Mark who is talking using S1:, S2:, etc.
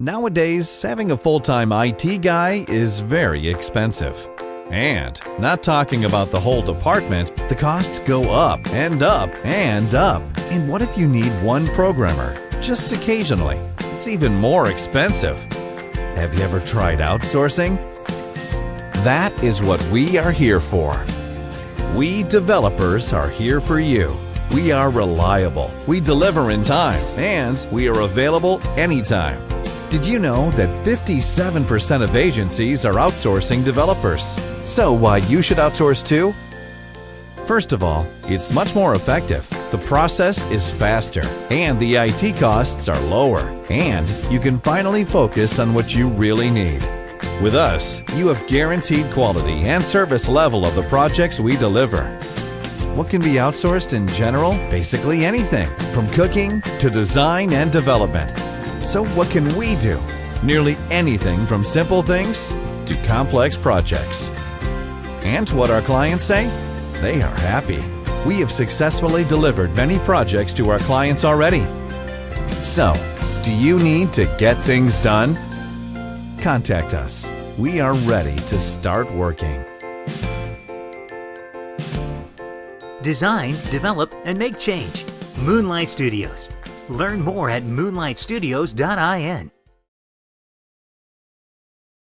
S1: Nowadays, having a full-time IT guy is very expensive. And not talking about the whole department, the costs go up and up and up. And what if you need one programmer, just occasionally? It's even more expensive. Have you ever tried outsourcing? That is what we are here for. We developers are here for you. We are reliable, we deliver in time, and we are available anytime. Did you know that 57% of agencies are outsourcing developers? So why you should outsource too? First of all, it's much more effective. The process is faster and the IT costs are lower and you can finally focus on what you really need. With us, you have guaranteed quality and service level of the projects we deliver. What can be outsourced in general? Basically anything, from cooking to design and development. So what can we do? Nearly anything from simple things to complex projects. And what our clients say? They are happy. We have successfully delivered many projects to our clients already. So, do you need to get things done? Contact us. We are ready to start working.
S2: Design, develop, and make change. Moonlight Studios. Learn more at moonlightstudios.in.